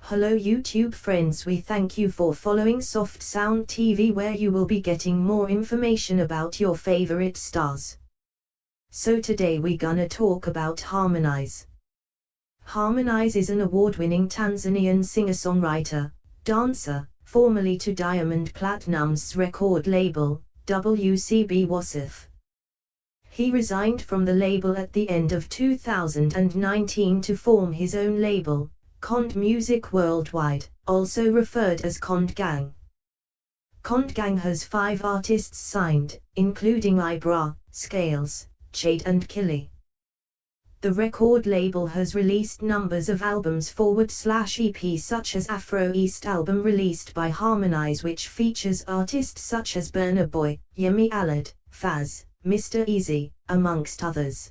Hello YouTube friends we thank you for following Soft Sound TV where you will be getting more information about your favorite stars. So today we gonna talk about Harmonize. Harmonize is an award-winning Tanzanian singer-songwriter, dancer, formerly to Diamond Platnumz record label, WCB Wasafi. He resigned from the label at the end of 2019 to form his own label, Konde Music Worldwide, also referred as Konde Gang. Konde Gang has five artists signed, including Ibra, Skales, Chade and Killy. The record label has released numbers of albums forward slash EP such as Afro East album released by Harmonize which features artists such as Burna Boy, Yemi Alade, Faz, Mr. Eazi, amongst others.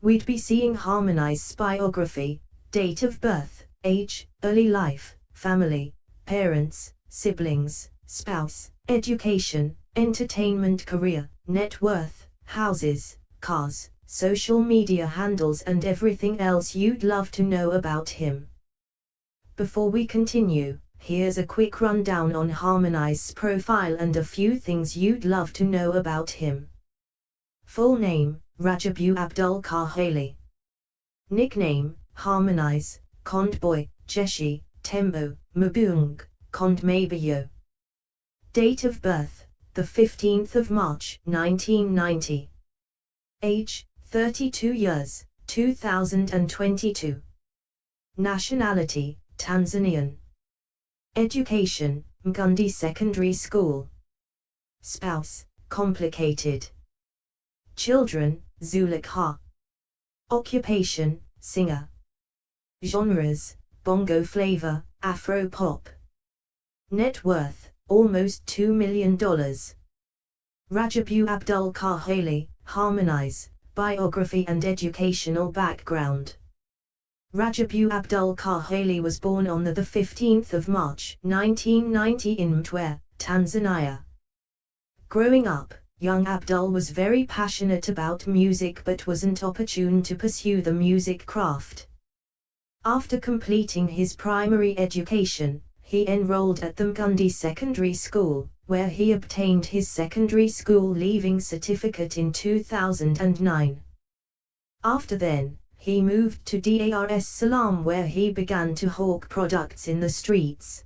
We'd be seeing Harmonize's biography, date of birth, age, early life, family, parents, siblings, spouse, education, entertainment career, net worth, houses, cars, social media handles and everything else you'd love to know about him. Before we continue, here's a quick rundown on Harmonize's profile and a few things you'd love to know about him. Full name, Rajabu Abdul Kahali. Nickname, Harmonize, Konde Boy, Jeshi, Tembo, Mabung, Konde Mabayo. Date of birth, the 15th of March, 1990. Age, 32 years, 2022. Nationality, Tanzanian. Education, Mgundi Secondary School. Spouse, complicated. Children, Zulekha. Occupation, singer. Genres, bongo flava, afro pop. Net worth, almost $2 million. Rajabu Abdul Kahali, Harmonize, biography and educational background. Rajabu Abdul Kahali was born on the 15th of March 1990 in Mtwara, Tanzania. Growing up, young Abdul was very passionate about music but wasn't opportune to pursue the music craft. After completing his primary education, he enrolled at the Mkundi Secondary School, where he obtained his secondary school leaving certificate in 2009. After then, he moved to Dar es Salaam where he began to hawk products in the streets.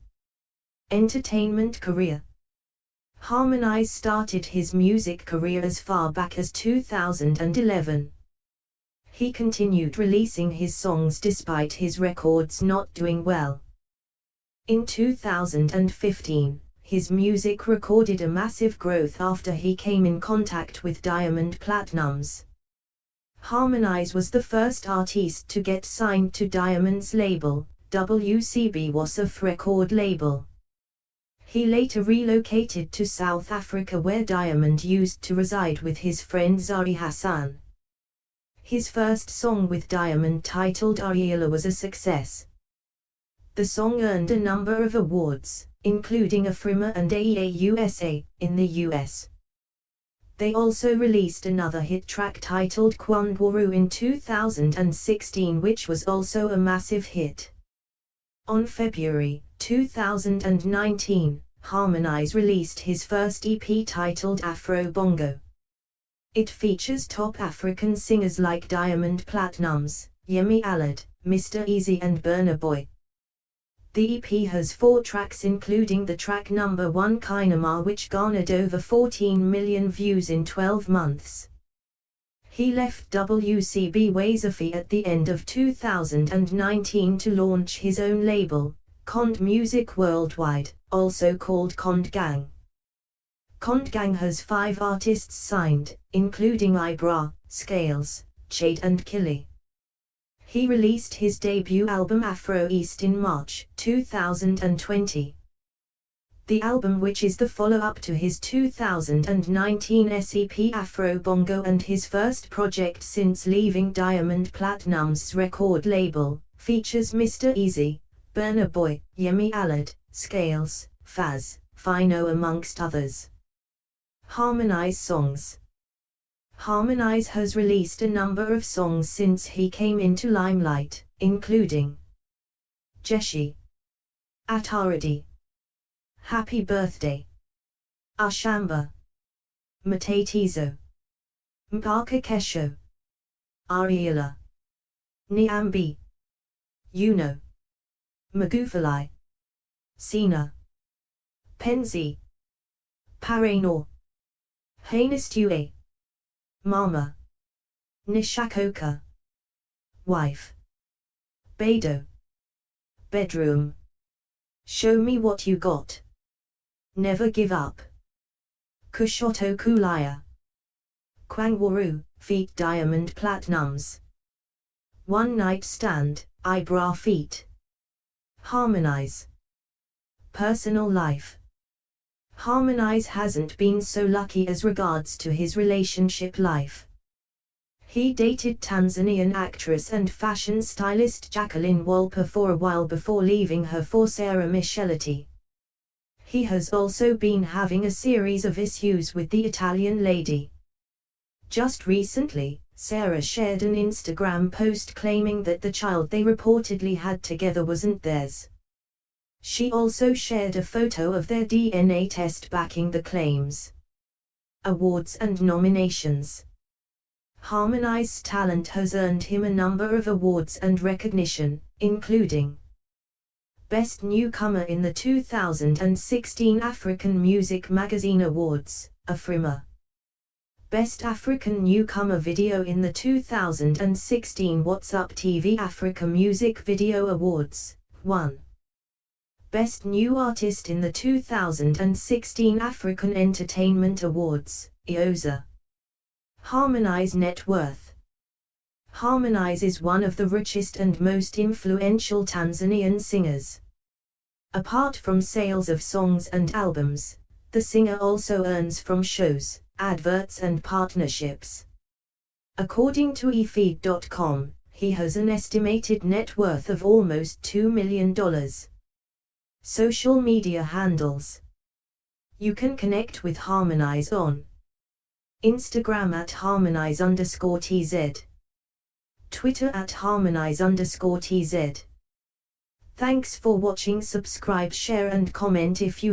Entertainment career Harmonize started his music career as far back as 2011. He continued releasing his songs despite his records not doing well. In 2015, his music recorded a massive growth after he came in contact with Diamond Platnumz. Harmonize was the first artist to get signed to Diamond's label, WCB Wasafi record label. He later relocated to South Africa where Diamond used to reside with his friend Zari Hassan. His first song with Diamond titled Ariela was a success. The song earned a number of awards, including Afrima and AEA USA, in the US. They also released another hit track titled Kwangwaru in 2016 which was also a massive hit. On February 2019, Harmonize released his first EP titled Afro Bongo. It features top African singers like Diamond Platnumz, Yemi Alade, Mr. Eazi and Burna Boy. The EP has four tracks including the track number 1 Kainama which garnered over 14 million views in 12 months. He left WCB Wasafi at the end of 2019 to launch his own label, Konde Music Worldwide, also called Konde Gang. Konde Gang has five artists signed, including Ibra, Skales, Chade and Killy. He released his debut album Afro East in March 2020. The album which is the follow-up to his 2019 SEP Afro Bongo and his first project since leaving Diamond Platnumz record label, features Mr. Eazi, Burna Boy, Yemi Alade, Skales, Faz, Phyno amongst others. Harmonize songs Harmonize has released a number of songs since he came into limelight, including Jeshi, Ataradi, Happy Birthday, Ashamba, Matatizo, Mpaka Kesho, Ariela, Niambi, Yuno, Magufuli, Sina, Penzi, Paranor, Hainistue, Mama, Nishakoka, Wife, Bado, Bedroom, Show me what you got. Never give up. Kushoto Kulaya. Kwangwaru, feet Diamond Platnumz. One night stand, eyebrow feet. Harmonize. Personal life. Harmonize hasn't been so lucky as regards to his relationship life. He dated Tanzanian actress and fashion stylist Jacqueline Wolper for a while before leaving her for Sarah Michelotti. He has also been having a series of issues with the Italian lady. Just recently, Sarah shared an Instagram post claiming that the child they reportedly had together wasn't theirs. She also shared a photo of their DNA test backing the claims. Awards and nominations Harmonize's talent has earned him a number of awards and recognition, including Best Newcomer in the 2016 African Music Magazine Awards, Afrima. Best African Newcomer Video in the 2016 What's Up TV Africa Music Video Awards, 1. Best New Artist in the 2016 African Entertainment Awards, IOZA. Harmonize Net Worth Harmonize is one of the richest and most influential Tanzanian singers. Apart from sales of songs and albums, the singer also earns from shows, adverts and partnerships. According to eFeed.com, he has an estimated net worth of almost $2 million. Social media handles. You can connect with Harmonize on Instagram at harmonize underscore tz. Twitter at harmonize underscore tz. Thanks for watching subscribe share and comment if you